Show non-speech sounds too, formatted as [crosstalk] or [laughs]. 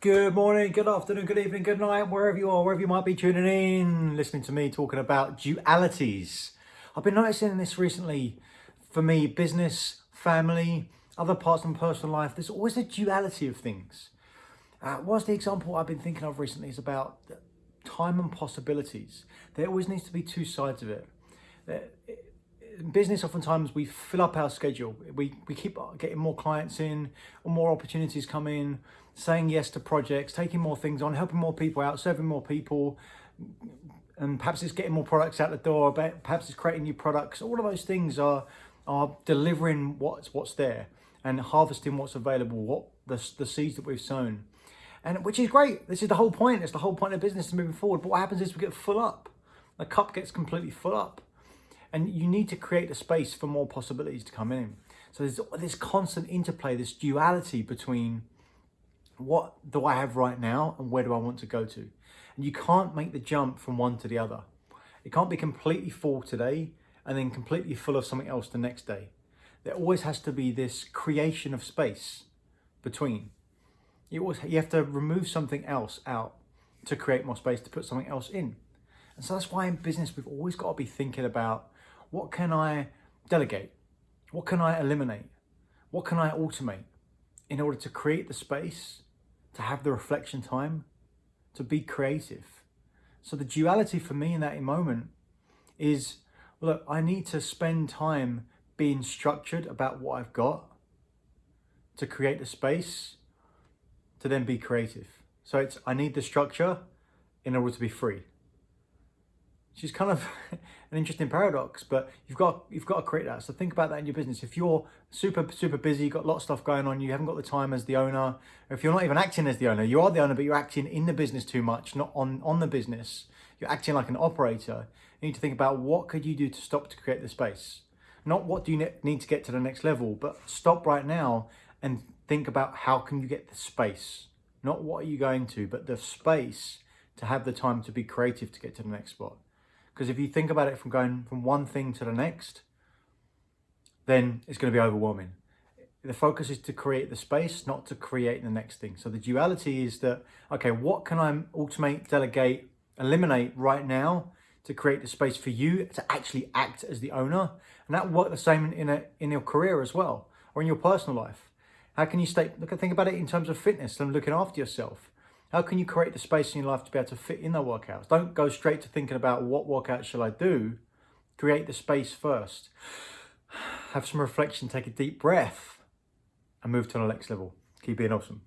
Good morning, good afternoon, good evening, good night, wherever you are, wherever you might be tuning in, listening to me talking about dualities. I've been noticing this recently for me, business, family, other parts of my personal life, there's always a duality of things. Uh, the example I've been thinking of recently is about time and possibilities. There always needs to be two sides of it. In business, oftentimes we fill up our schedule. We, we keep getting more clients in, or more opportunities come in, saying yes to projects, taking more things on, helping more people out, serving more people, and perhaps it's getting more products out the door, perhaps it's creating new products. All of those things are are delivering what's what's there and harvesting what's available, what the, the seeds that we've sown. And which is great. This is the whole point. It's the whole point of business moving forward. But what happens is we get full up. The cup gets completely full up. And you need to create a space for more possibilities to come in. So there's this constant interplay, this duality between what do I have right now and where do I want to go to? And you can't make the jump from one to the other. It can't be completely full today and then completely full of something else the next day. There always has to be this creation of space between. You, always, you have to remove something else out to create more space to put something else in. And so that's why in business we've always got to be thinking about what can I delegate? What can I eliminate? What can I automate in order to create the space to have the reflection time, to be creative. So the duality for me in that moment is, look, I need to spend time being structured about what I've got to create the space to then be creative. So it's, I need the structure in order to be free is kind of [laughs] an interesting paradox, but you've got you've got to create that. So think about that in your business. If you're super super busy, you've got lots of stuff going on, you haven't got the time as the owner, or if you're not even acting as the owner, you are the owner, but you're acting in the business too much, not on on the business. You're acting like an operator. You need to think about what could you do to stop to create the space. Not what do you need to get to the next level, but stop right now and think about how can you get the space. Not what are you going to, but the space to have the time to be creative to get to the next spot. Because if you think about it from going from one thing to the next, then it's going to be overwhelming. The focus is to create the space, not to create the next thing. So the duality is that, okay, what can I automate, delegate, eliminate right now to create the space for you to actually act as the owner? And that work the same in, a, in your career as well, or in your personal life. How can you stay, look, think about it in terms of fitness and looking after yourself. How can you create the space in your life to be able to fit in the workouts? Don't go straight to thinking about what workout shall I do. Create the space first. [sighs] Have some reflection, take a deep breath and move to the next level. Keep being awesome.